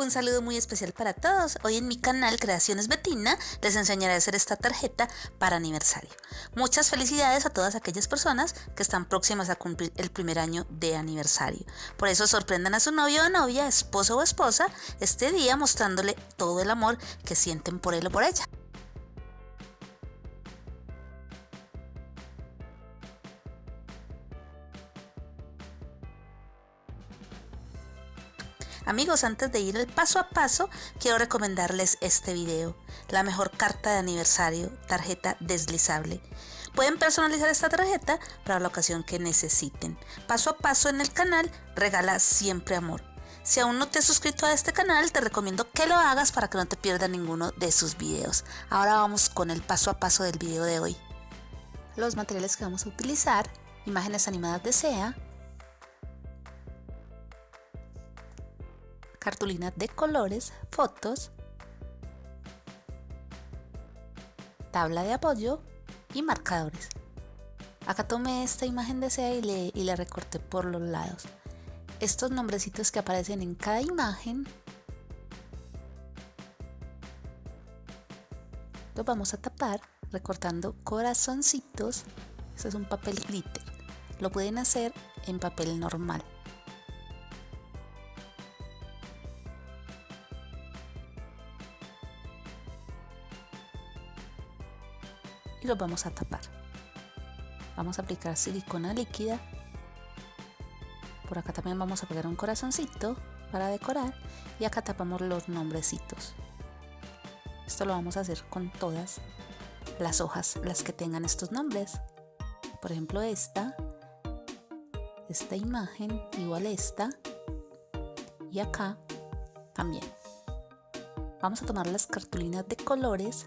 Un saludo muy especial para todos. Hoy en mi canal Creaciones Betina les enseñaré a hacer esta tarjeta para aniversario. Muchas felicidades a todas aquellas personas que están próximas a cumplir el primer año de aniversario. Por eso sorprendan a su novio o novia, esposo o esposa este día mostrándole todo el amor que sienten por él o por ella. Amigos, antes de ir al paso a paso, quiero recomendarles este video. La mejor carta de aniversario, tarjeta deslizable. Pueden personalizar esta tarjeta para la ocasión que necesiten. Paso a paso en el canal, regala siempre amor. Si aún no te has suscrito a este canal, te recomiendo que lo hagas para que no te pierdas ninguno de sus videos. Ahora vamos con el paso a paso del video de hoy. Los materiales que vamos a utilizar, imágenes animadas de SEA, cartulina de colores, fotos, tabla de apoyo y marcadores. Acá tomé esta imagen de SEA y y le recorté por los lados. Estos nombrecitos que aparecen en cada imagen los vamos a tapar recortando corazoncitos. Este es un papel glitter. Lo pueden hacer en papel normal. Y los vamos a tapar. Vamos a aplicar silicona líquida. Por acá también vamos a pegar un corazoncito para decorar y acá tapamos los nombrecitos. Esto lo vamos a hacer con todas las hojas, las que tengan estos nombres. Por ejemplo esta, esta imagen, igual esta y acá también. Vamos a tomar las cartulinas de colores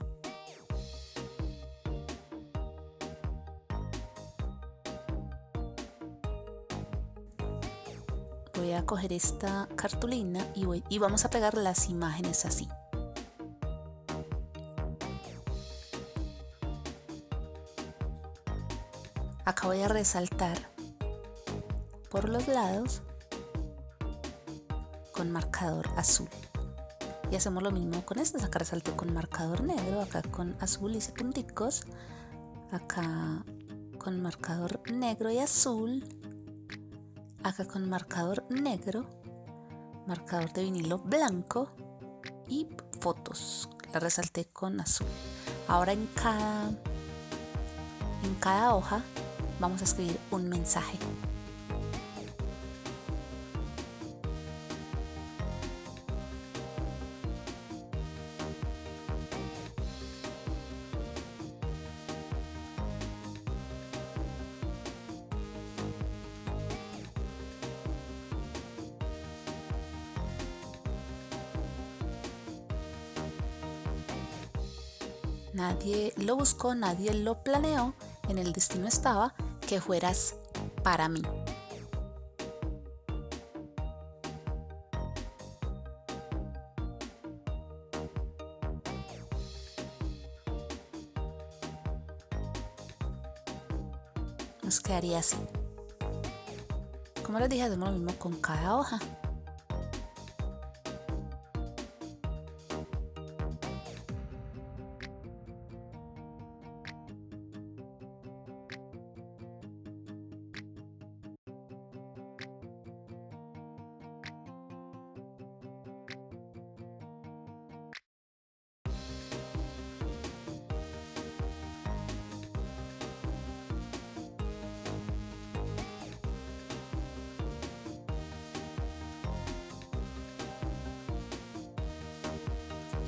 coger esta cartulina y, voy, y vamos a pegar las imágenes así. Acá voy a resaltar por los lados con marcador azul. Y hacemos lo mismo con estas. Acá resalté con marcador negro, acá con azul hice punticos, acá con marcador negro y azul acá con marcador negro, marcador de vinilo blanco y fotos. La resalté con azul. Ahora en cada, en cada hoja vamos a escribir un mensaje. Nadie lo buscó, nadie lo planeó. En el destino estaba que fueras para mí. Nos quedaría así. Como les dije, hacemos lo mismo con cada hoja.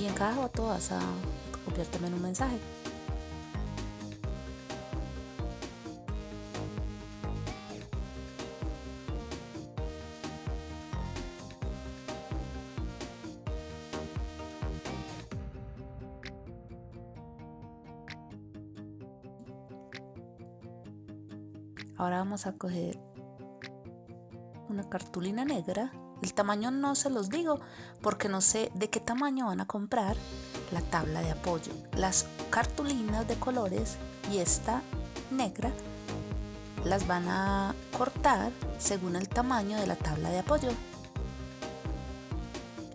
En cada foto vas a copiar también un mensaje. Ahora vamos a coger una cartulina negra el tamaño no se los digo porque no sé de qué tamaño van a comprar la tabla de apoyo. Las cartulinas de colores y esta negra las van a cortar según el tamaño de la tabla de apoyo.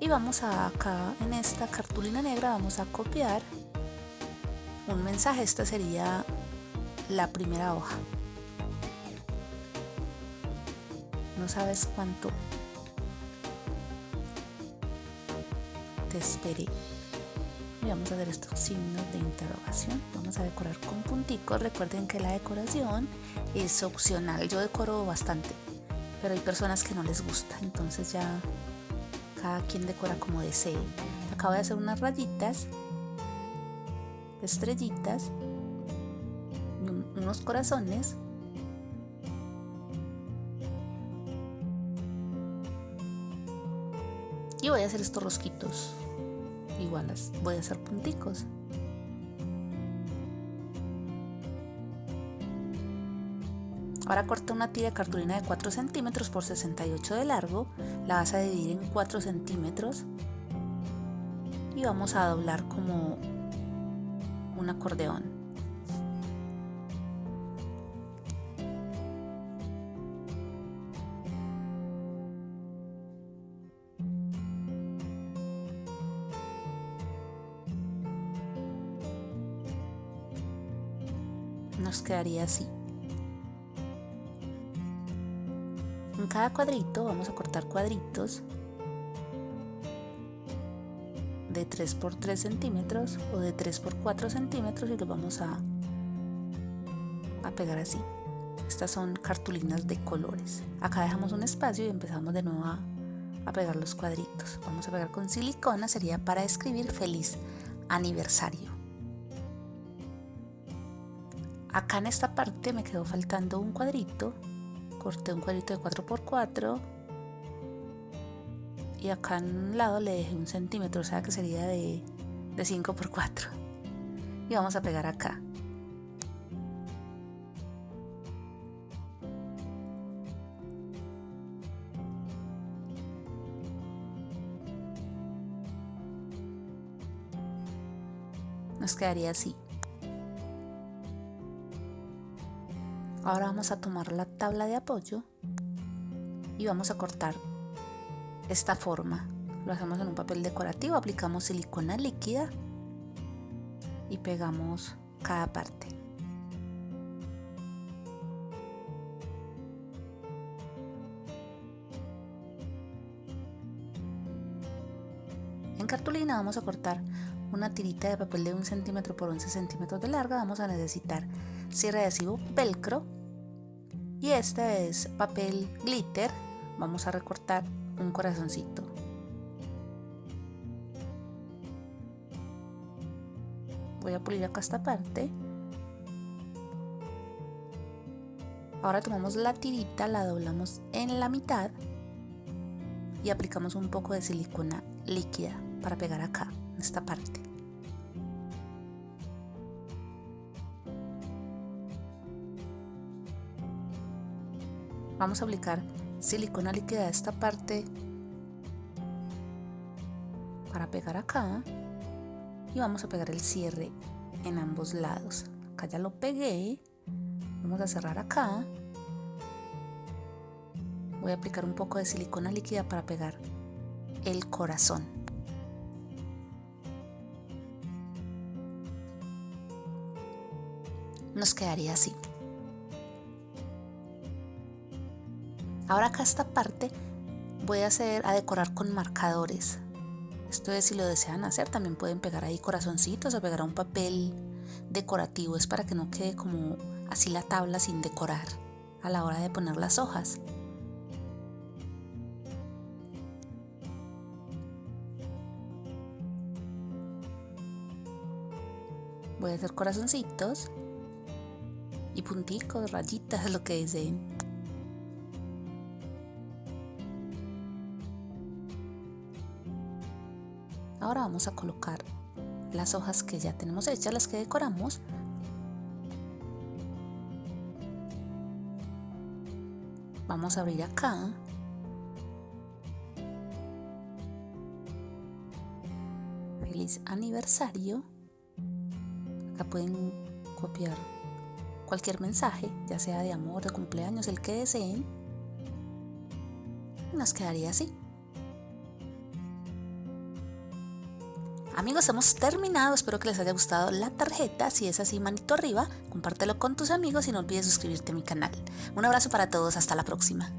Y vamos a acá en esta cartulina negra vamos a copiar un mensaje esta sería la primera hoja no sabes cuánto te esperé y vamos a hacer estos signos de interrogación. Vamos a decorar con punticos. Recuerden que la decoración es opcional. Yo decoro bastante pero hay personas que no les gusta. Entonces ya cada quien decora como desee. Acabo de hacer unas rayitas estrellitas unos corazones voy a hacer estos rosquitos iguales voy a hacer punticos Ahora corta una tira de cartulina de 4 centímetros por 68 de largo, la vas a dividir en 4 centímetros y vamos a doblar como un acordeón. Quedaría así. En cada cuadrito vamos a cortar cuadritos de 3 por 3 centímetros o de 3 por 4 centímetros y los vamos a, a pegar así. Estas son cartulinas de colores. Acá dejamos un espacio y empezamos de nuevo a, a pegar los cuadritos. Vamos a pegar con silicona, sería para escribir feliz aniversario. Acá en esta parte me quedó faltando un cuadrito. Corté un cuadrito de 4x4 y acá en un lado le dejé un centímetro, o sea que sería de, de 5x4 y vamos a pegar acá. Nos quedaría así Ahora vamos a tomar la tabla de apoyo y vamos a cortar esta forma. Lo hacemos en un papel decorativo, aplicamos silicona líquida y pegamos cada parte. En cartulina vamos a cortar una tirita de papel de 1 centímetro por 11 centímetros de larga. Vamos a necesitar cierre adhesivo velcro. Y este es papel glitter. Vamos a recortar un corazoncito. Voy a pulir acá esta parte. Ahora tomamos la tirita la doblamos en la mitad y aplicamos un poco de silicona líquida para pegar acá en esta parte vamos a aplicar silicona líquida a esta parte para pegar acá y vamos a pegar el cierre en ambos lados. Acá ya lo pegué. Vamos a cerrar acá. Voy a aplicar un poco de silicona líquida para pegar el corazón. Nos quedaría así Ahora acá esta parte voy a hacer a decorar con marcadores. Esto es si lo desean hacer, también pueden pegar ahí corazoncitos o pegar un papel decorativo. Es para que no quede como así la tabla sin decorar a la hora de poner las hojas. Voy a hacer corazoncitos y punticos, rayitas, lo que deseen. Ahora vamos a colocar las hojas que ya tenemos hechas, las que decoramos. Vamos a abrir acá. Feliz aniversario. Acá pueden copiar cualquier mensaje, ya sea de amor, de cumpleaños, el que deseen. Nos quedaría así. Amigos, hemos terminado. Espero que les haya gustado la tarjeta. Si es así, manito arriba. Compártelo con tus amigos y no olvides suscribirte a mi canal. Un abrazo para todos. Hasta la próxima.